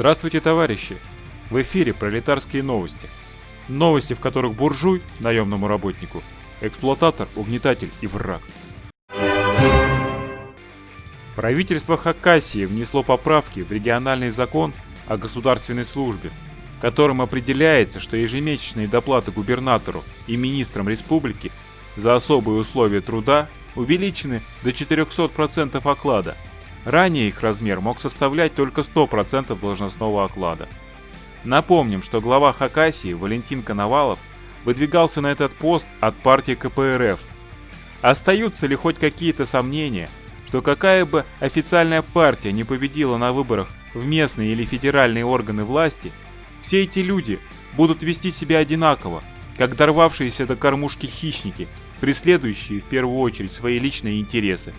Здравствуйте, товарищи! В эфире пролетарские новости. Новости, в которых буржуй, наемному работнику, эксплуататор, угнетатель и враг. Правительство Хакасии внесло поправки в региональный закон о государственной службе, которым определяется, что ежемесячные доплаты губернатору и министрам республики за особые условия труда увеличены до 400% оклада – Ранее их размер мог составлять только 100% должностного оклада. Напомним, что глава Хакасии Валентин Коновалов выдвигался на этот пост от партии КПРФ. Остаются ли хоть какие-то сомнения, что какая бы официальная партия не победила на выборах в местные или федеральные органы власти, все эти люди будут вести себя одинаково, как дорвавшиеся до кормушки хищники, преследующие в первую очередь свои личные интересы.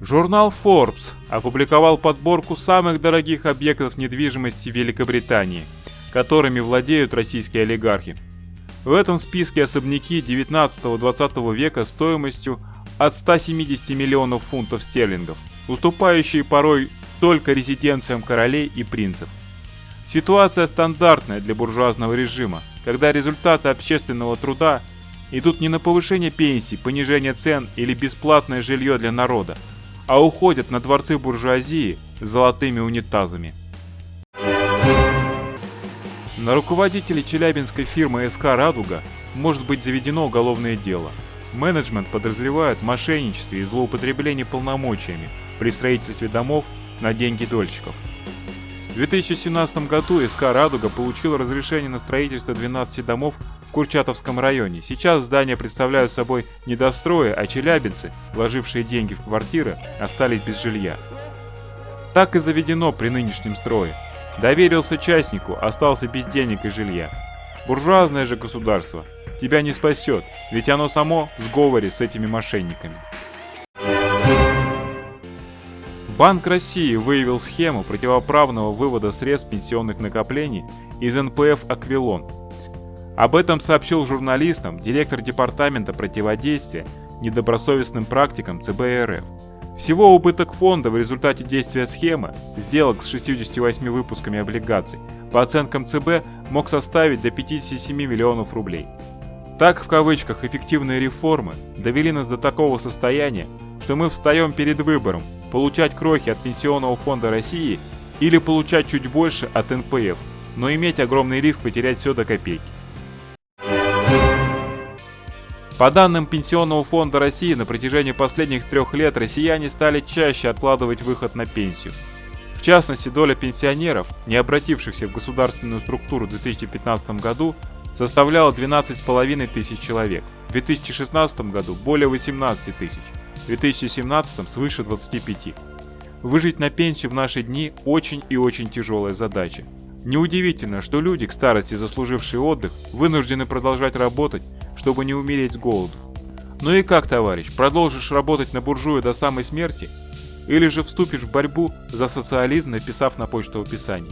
Журнал Forbes опубликовал подборку самых дорогих объектов недвижимости Великобритании, которыми владеют российские олигархи. В этом списке особняки 19-20 века стоимостью от 170 миллионов фунтов стерлингов, уступающие порой только резиденциям королей и принцев. Ситуация стандартная для буржуазного режима, когда результаты общественного труда идут не на повышение пенсий, понижение цен или бесплатное жилье для народа, а уходят на дворцы буржуазии золотыми унитазами. На руководителей челябинской фирмы СК «Радуга» может быть заведено уголовное дело. Менеджмент подозревает в мошенничестве и злоупотреблении полномочиями при строительстве домов на деньги дольщиков. В 2017 году СК «Радуга» получила разрешение на строительство 12 домов в Курчатовском районе. Сейчас здания представляют собой недострои, а челябинцы, вложившие деньги в квартиры, остались без жилья. Так и заведено при нынешнем строе. Доверился частнику, остался без денег и жилья. Буржуазное же государство тебя не спасет, ведь оно само в сговоре с этими мошенниками. Банк России выявил схему противоправного вывода средств пенсионных накоплений из НПФ «Аквилон», об этом сообщил журналистам директор Департамента противодействия недобросовестным практикам ЦБ РФ. Всего убыток фонда в результате действия схемы, сделок с 68 выпусками облигаций, по оценкам ЦБ мог составить до 57 миллионов рублей. Так, в кавычках, эффективные реформы довели нас до такого состояния, что мы встаем перед выбором получать крохи от Пенсионного фонда России или получать чуть больше от НПФ, но иметь огромный риск потерять все до копейки. По данным Пенсионного фонда России, на протяжении последних трех лет россияне стали чаще откладывать выход на пенсию. В частности, доля пенсионеров, не обратившихся в государственную структуру в 2015 году, составляла 12,5 тысяч человек, в 2016 году более 18 тысяч, в 2017 свыше 25. Выжить на пенсию в наши дни очень и очень тяжелая задача. Неудивительно, что люди, к старости заслужившие отдых, вынуждены продолжать работать, чтобы не умереть с голоду. Ну и как, товарищ, продолжишь работать на буржуя до самой смерти? Или же вступишь в борьбу за социализм, написав на почту описаний?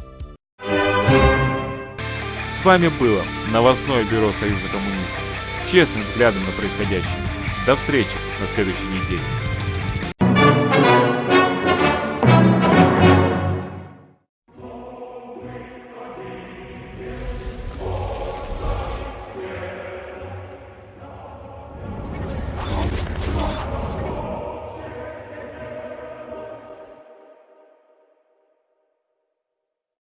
С вами было новостное бюро Союза коммунистов с честным взглядом на происходящее. До встречи на следующей неделе.